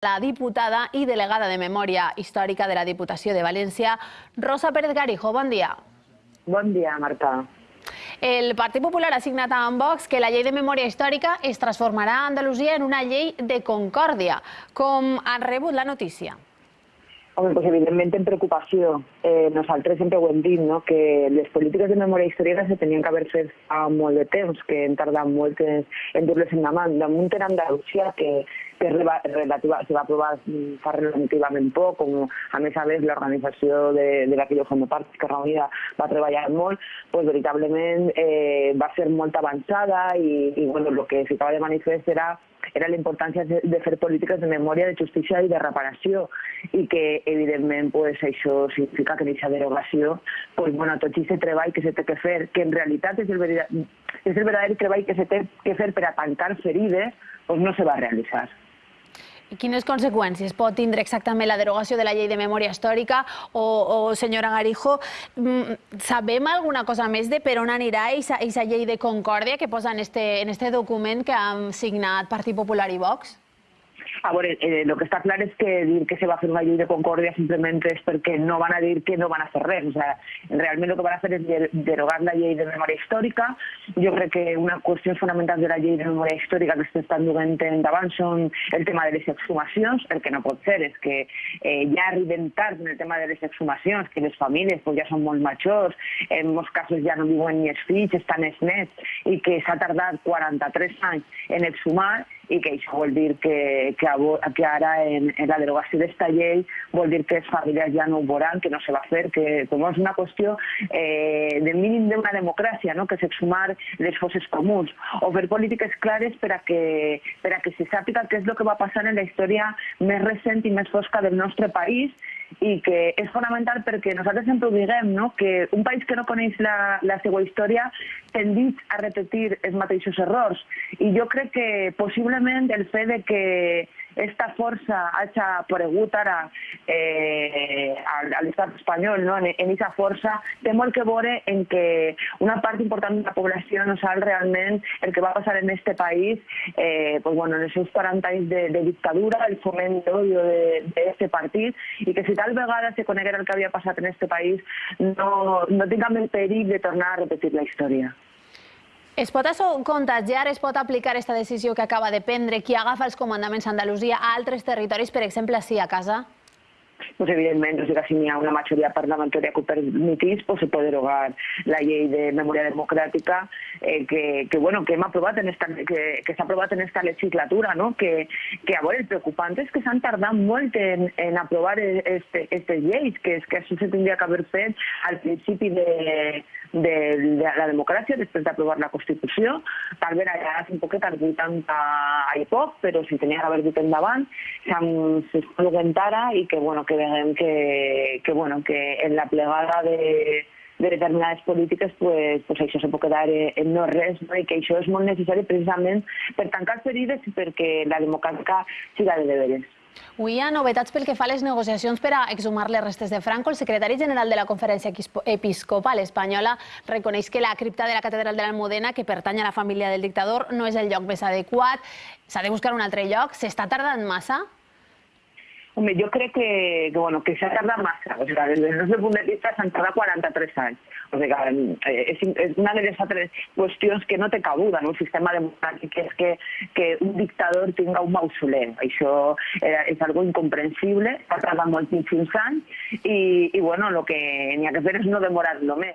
La diputada i delegada de Memòria Històrica de la Diputació de València, Rosa Pérez Garijo. Bon dia. Bon dia, Marta. El Partit Popular ha signat amb Vox que la llei de memòria històrica es transformarà a Andalusia en una llei de concòrdia. Com han rebut la notícia? Home, doncs evidentment en preocupació. Eh, nosaltres sempre ho hem dit, no? que les polítiques de memòria històrica se tenien que haver fet fa molt de temps, que hem tardat molt en, en dur-les endavant. Damunt en Andalusia, que, que relativa, se va aprovar fa relativament poc, com a més a més l'organització de, de la que jo formo part, que Unida, va treballar molt, doncs veritablement eh, va ser molt avançada i, i bueno, el que ficava de manifest era era la importància de, de fer polítiques de memòria, de justícia i de reparació i que, evidentment, pues, això significa que aquesta derogació, pues, bueno, tot aquest treball que té que fer, que en realitat és el, és el verdader treball que té que fer per a tancar ferides, pues, no se va realitzar. I quines conseqüències pot tindre exactament la derogació de la llei de memòria històrica? O, o senyora Garijo, mm, sabem alguna cosa més de per on anirà aquesta llei de concòrdia que posa en este, en este document que han signat Partit Popular i Vox? A veure, eh, el que està clar és que dir que se va fer una llei de concòrdia simplement és perquè no van a dir que no van a fer res. O sigui, realment el que van a fer és derogar la llei de memòria històrica. Jo crec que una qüestió fonamental de la llei de memòria històrica que s'estan duent endavant són el tema de les exhumacions. El que no pot ser és que eh, ja arriben tard en el tema de les exhumacions, que les famílies pues, ja són molt majors, en molts casos ja no viuen ni els fills, estan els nets, i que s'ha tardat 43 anys en exhumar i que això vol dir que, que, que ara en, en la derogació d'esta llei vol dir que les famílies ja no ho veuran, que no se va fer, que com és una qüestió eh, de mínim d'una democràcia, no? que s'exhumar les fosses comuns, o fer polítiques clares per a, que, per a que se sàpiga què és el que va passar en la història més recent i més fosca del nostre país i que és fonamental perquè nosaltres sempre ho diguem, no? que un país que no coneix la, la seva història tendit a repetir els mateixos errors. I jo crec que possiblement el fet de que esta força hagi aparegut ara eh, a l'estat espanyol, no? en aquesta força, té molt que veure en que una part important de la població no sap realment el que va passar en este país eh, pues, bueno, en seus 40 anys de, de dictadura, el foment d'odio d'aquest partit, i que si tal vegada se coneguera el que havia passat en este país, no, no tinguem el perill de tornar a repetir la història. Es pot contagiar, es pot aplicar aquesta decisió que acaba de prendre qui agafa els comandaments a Andalusia a altres territoris, per exemple, així a casa? Pues evidentment, o sigui, si hi ha una majoria parlamentària que ho permetís, pues se pot derogar la llei de memòria democràtica eh, que, que, bueno, que hem aprovat en esta, que, que s'ha aprovat en esta legislatura, no? que, que a veure, el preocupant és que s'han tardat molt en, en aprovar aquestes este lleis, que és que això se tindria que haver fet al principi de, de, de la democràcia, després d'aprovar la Constitució, tal bé allà un poquet al 80 i poc, però si tenia que haver dit endavant, s'està duent ara i que, bueno, que veiem que, que, bueno, que en la plegada de, de determinades polítiques pues, pues això se pot quedar en no res no? i que això és molt necessari precisament per tancar ferides i perquè la democràtica siga de deberes. Avui hi ha novetats pel que fa a les negociacions per a exhumar les restes de Franco. El secretari general de la Conferència Episcopal Espanyola reconeix que la cripta de la Catedral de l'Almudena, que pertany a la família del dictador, no és el lloc més adequat. S'ha de buscar un altre lloc. S'està tardant massa? Home, jo crec que, que, bueno, que s'ha tardat massa. O sigui, des del nostre punt de vista s'han tardat 43 anys. O sigui, eh, és, és una de les altres qüestions que no té cabuda en un sistema democràtic, que és que, que un dictador tinga un mausoleu. Això era, és algo incomprensible, ha tardat moltíssims anys i, i bueno, el que n'hi ha que fer és no demorar-lo més.